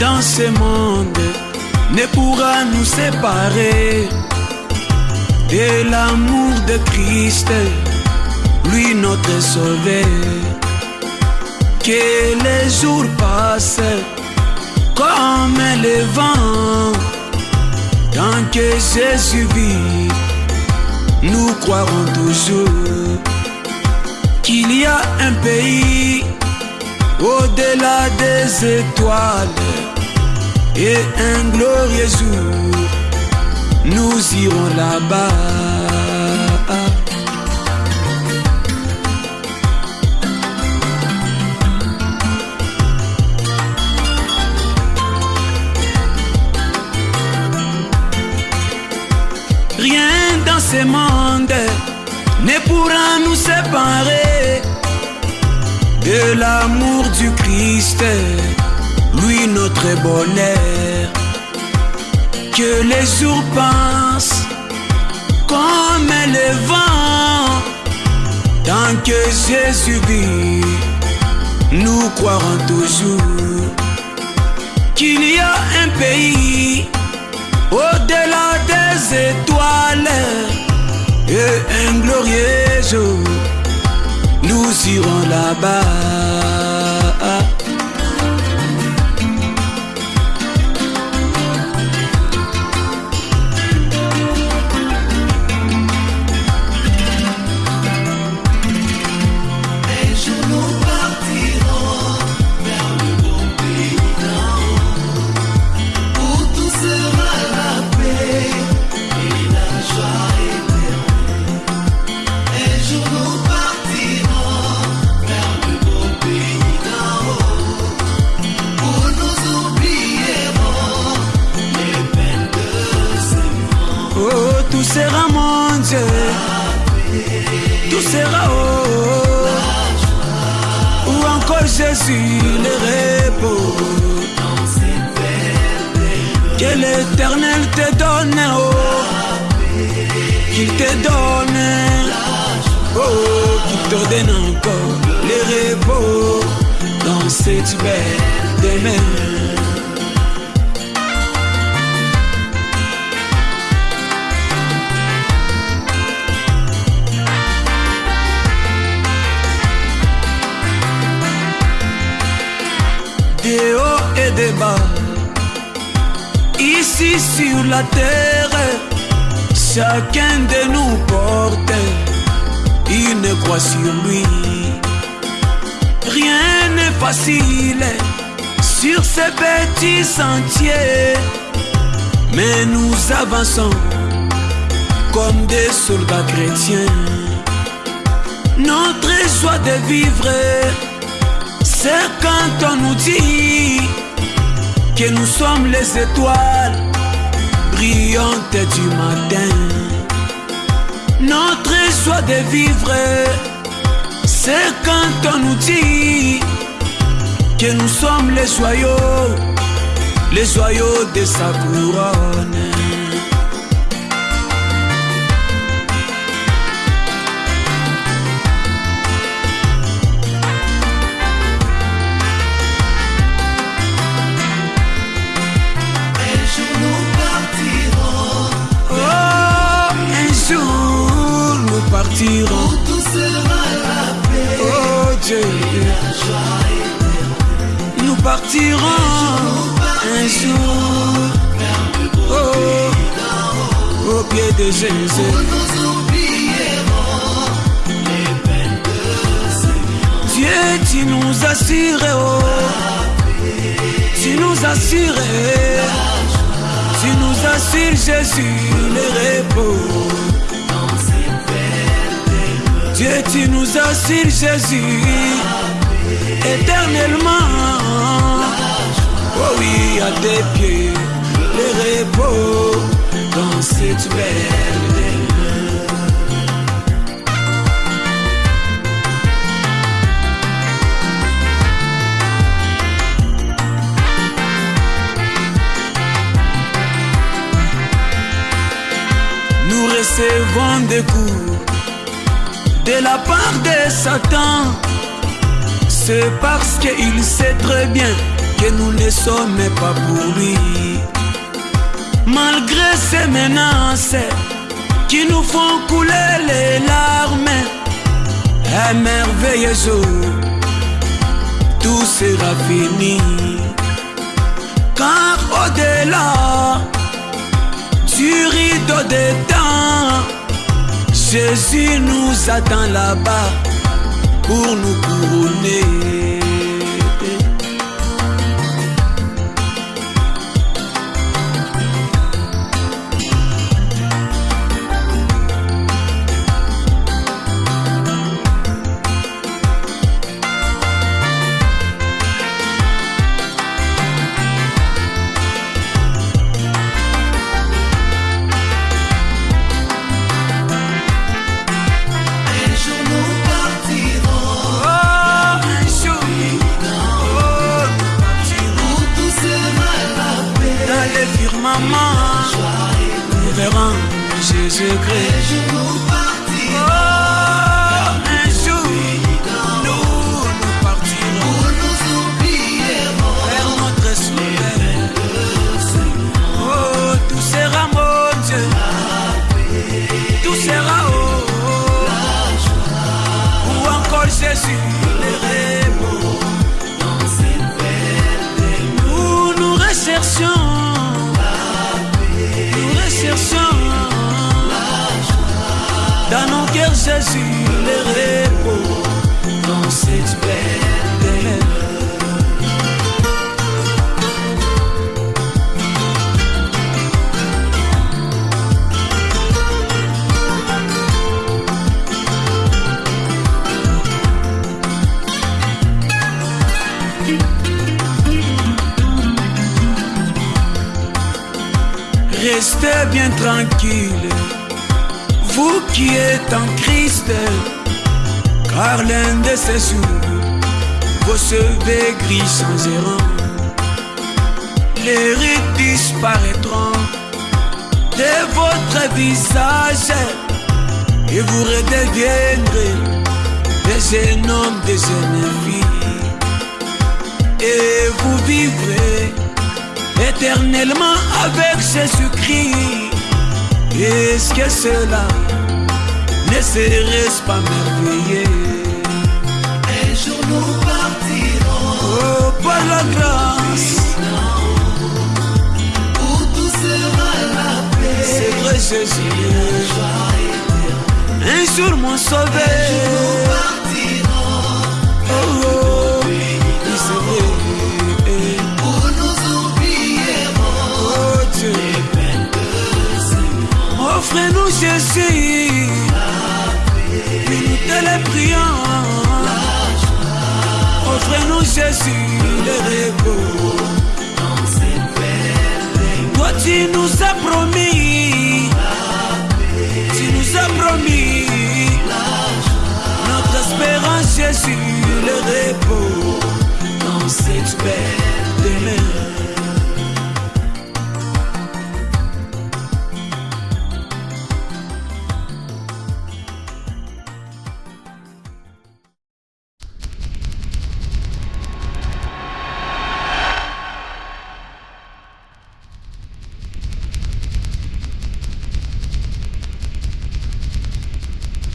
dans ce monde ne pourra nous séparer de l'amour de Christ, lui notre sauveur. Que les jours passent comme le vent, tant que Jésus vit, nous croirons toujours qu'il y a un pays au-delà des étoiles et un glorieux jour, nous irons là-bas. Rien dans ce monde ne pourra nous séparer de l'amour du Christ, lui notre bonheur. Que les jours passent comme le vent, tant que Jésus vit, nous croirons toujours qu'il y a un pays au-delà des étoiles et un glorieux jour nous irons là-bas. Ou encore Jésus le repos. Que l'éternel te donne oh. Qu'il te donne Oh, qu'il te donne encore le repos dans cette belle demeure. Sur la terre, chacun de nous porte une croix sur lui. Rien n'est facile sur ces petits sentiers, mais nous avançons comme des soldats chrétiens. Notre joie de vivre c'est quand on nous dit que nous sommes les étoiles brillantes du matin. Notre joie de vivre, c'est quand on nous dit que nous sommes les joyaux, les joyaux de sa couronne. Tout sera la paix Oh Dieu, et la joie nous partirons un jour. Oh, au pied de Jésus. Dieu, tu nous assures, oh. Tu nous assures, tu nous assures, Jésus, le repos. Dieu, tu nous assures, Jésus, éternellement. Oh oui, à tes pieds, le repos dans cette belle. Nous recevons des coups de la part de Satan. C'est parce qu'il sait très bien que nous ne sommes pas pour lui. Malgré ces menaces qui nous font couler les larmes, un merveilleux jour, tout sera fini. Car au-delà du rideau des temps, Jésus nous attend là-bas pour nous couronner. Jésus-Christ. Un jour nous Oh, partirons un jour, nous, nous partirons où nous oublierons vers notre sauveur. Oh, tout sera mon Dieu. Tout sera oh, Ou encore Jésus, le cette belle Nous nous recherchons. Jésus, le repos. Dans cette belle Restez bien tranquille, vous qui êtes en Christ, car l'un de ces jours, vos cheveux gris changeront, les rides disparaîtront de votre visage, et vous redeviendrez des hommes, des filles, et vous vivrez éternellement avec Jésus-Christ. Est-ce que cela ne serait-ce pas merveilleux? Un jour nous partirons Oh, par la grâce, où tout sera la paix. c'est vrai Jésus. Un jour mon Nous sauveur. partirons Oh, oh, vrai. où nous oublierons Oh Dieu, offrez-nous Jésus. Prions. Offrez-nous Jésus, le repos. Toi tu nous as promis,